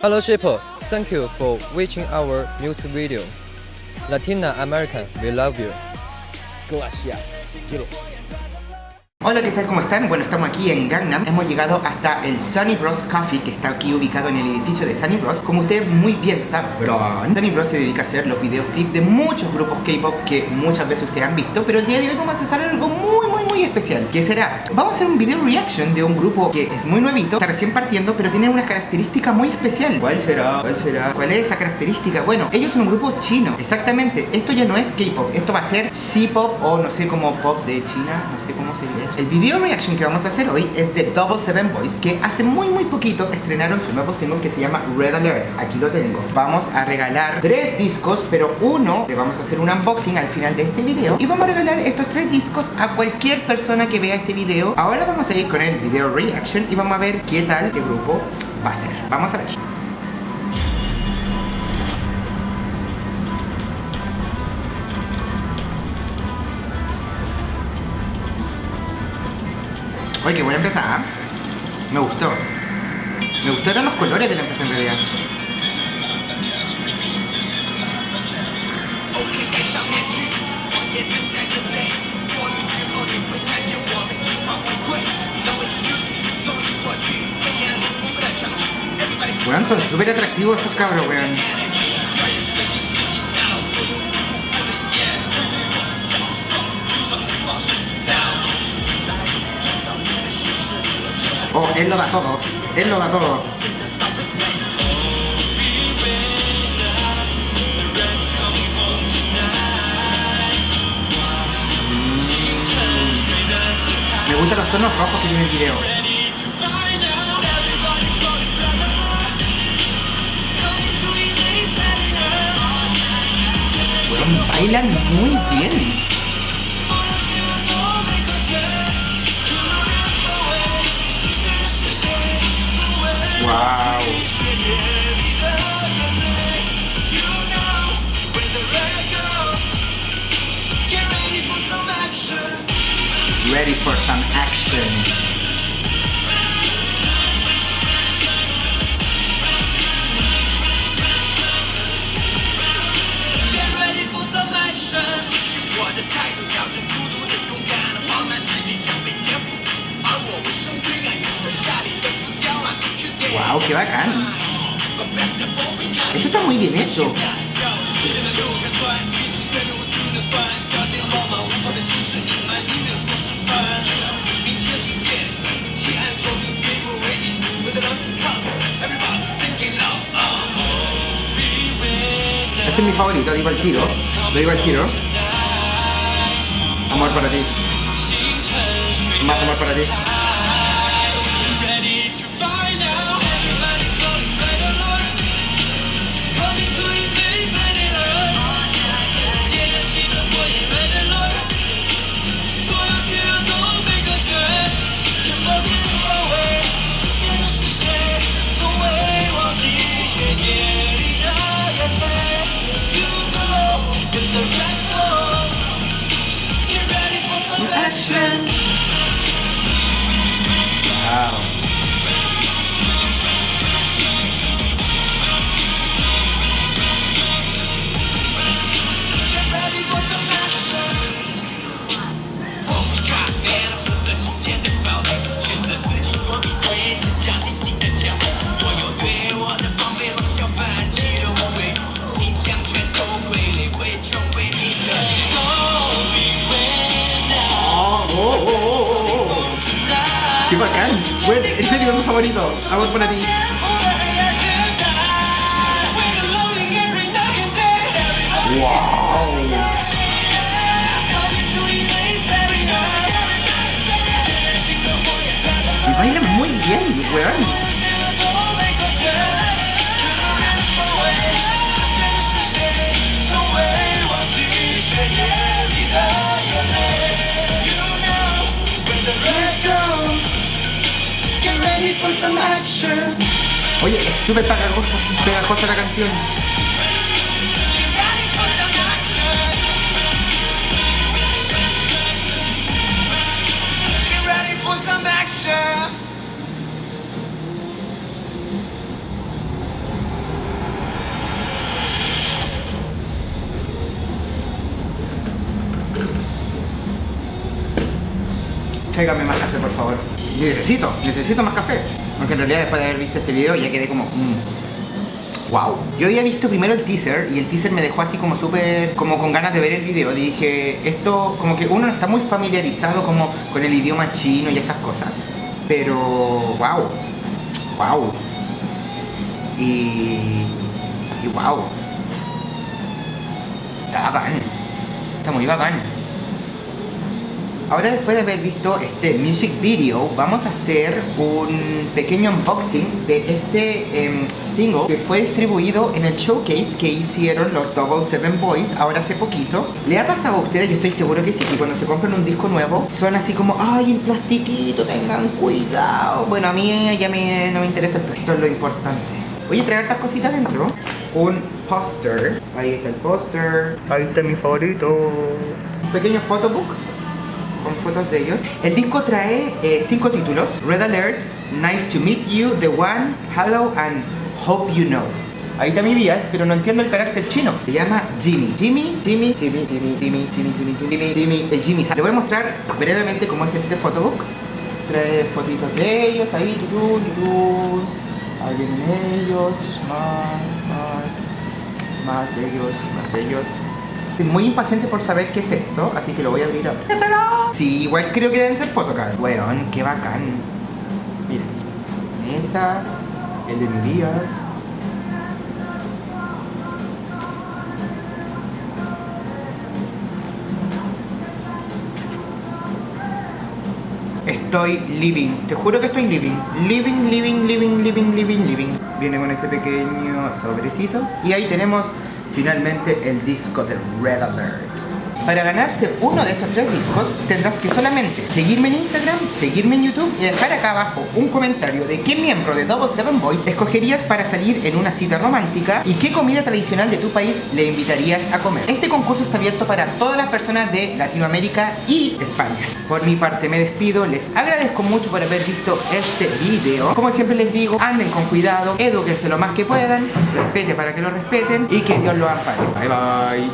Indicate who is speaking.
Speaker 1: Hello Shipper, thank you for watching our music video. Latina American, we love you.
Speaker 2: Gracias. Quiero.
Speaker 3: Hola, ¿qué tal? ¿Cómo están? Bueno, estamos aquí en Gangnam. Hemos llegado hasta el Sunny Bros Coffee, que está aquí ubicado en el edificio de Sunny Bros. Como ustedes muy bien sabrán, Sunny Bros se dedica a hacer los videoclips de muchos grupos K-pop que muchas veces ustedes han visto, pero el día de hoy vamos a hacer algo muy, muy, especial. ¿Qué será? Vamos a hacer un video reaction de un grupo que es muy nuevito, está recién partiendo, pero tiene una característica muy especial. ¿Cuál será? ¿Cuál será? ¿Cuál es esa característica? Bueno, ellos son un grupo chino. Exactamente. Esto ya no es K-pop, esto va a ser C-pop o no sé cómo pop de China, no sé cómo sería eso. El video reaction que vamos a hacer hoy es de Double Seven Boys que hace muy muy poquito estrenaron su nuevo single que se llama Red Alert. Aquí lo tengo. Vamos a regalar tres discos, pero uno le vamos a hacer un unboxing al final de este video y vamos a regalar estos tres discos a cualquier persona que vea este video. Ahora vamos a ir con el video reaction y vamos a ver qué tal este grupo va a ser. Vamos a ver. Oye, qué buena empezada. Me gustó. Me gustaron los colores de la empresa en realidad. Weón, son súper atractivos estos cabros, weón. Oh, él lo da todo. Él lo da todo. Gustan los tonos rojos que tiene el video. Bueno, bailan muy bien. Wow. Ready for some action. Wow, qué bacán. Esto está muy bien hecho. Favorito, digo el tiro. Lo digo el tiro. Amor para ti. Más amor para ti. Bacán! Bueno, en serio, es mi favorito. Amor para ti. ¡Wow! Y bailan muy bien, weón. Oye, es súper pegajosa, pegajosa la canción.
Speaker 4: Tráigame más café, por favor. Necesito, necesito más café. Aunque en realidad después de haber visto este video ya quedé como... Wow. Yo había visto primero el teaser y el teaser me dejó así como súper... Como con ganas de ver el video. Dije, esto como que uno no está muy familiarizado como con el idioma chino y esas cosas. Pero... Wow. Wow. Y... Y wow. Está bacán. Está muy bacán. Ahora después de haber visto este music video, vamos a hacer un pequeño unboxing de este em, single que fue distribuido en el showcase que hicieron los Double Seven Boys ahora hace poquito. ¿Le ha pasado a ustedes? Yo estoy seguro que sí, que cuando se compran un disco nuevo son así como, ay, el plastiquito, tengan cuidado. Bueno, a mí ya me, no me interesa el plástico, es lo importante. Voy a traer estas cositas dentro. Un póster. Ahí está el póster. Ahí está mi favorito. Un pequeño photobook fotos de ellos. El disco trae eh, cinco títulos. Red Alert, Nice to Meet You, The One, Hello and Hope You Know. Ahí está mi vías, pero no entiendo el carácter chino. Se llama Jimmy. Jimmy, Jimmy, Jimmy, Jimmy, Jimmy, Jimmy, Jimmy, Jimmy, Jimmy, el Jimmy. Le voy a mostrar brevemente cómo es este photobook. Trae fotitos de ellos, ahí, tutú, tutú. Ahí vienen ellos, más, más, más de ellos, más de ellos. Estoy muy impaciente por saber qué es esto, así que lo voy a abrir ahora. Sí, igual creo que deben ser photocards. Weón, qué bacán. Miren. Esa, el de mi días. Estoy living, te juro que estoy living Living, living, living, living, living, living Viene con ese pequeño sobrecito Y ahí tenemos finalmente el disco de Red Alert. Para ganarse uno de estos tres discos tendrás que solamente seguirme en Instagram, seguirme en YouTube y dejar acá abajo un comentario de qué miembro de Double Seven Boys escogerías para salir en una cita romántica y qué comida tradicional de tu país le invitarías a comer. Este concurso está abierto para todas las personas de Latinoamérica y España. Por mi parte me despido, les agradezco mucho por haber visto este video. Como siempre les digo, anden con cuidado, edúquense lo más que puedan, respete para que lo respeten y que Dios los ampare. Bye bye.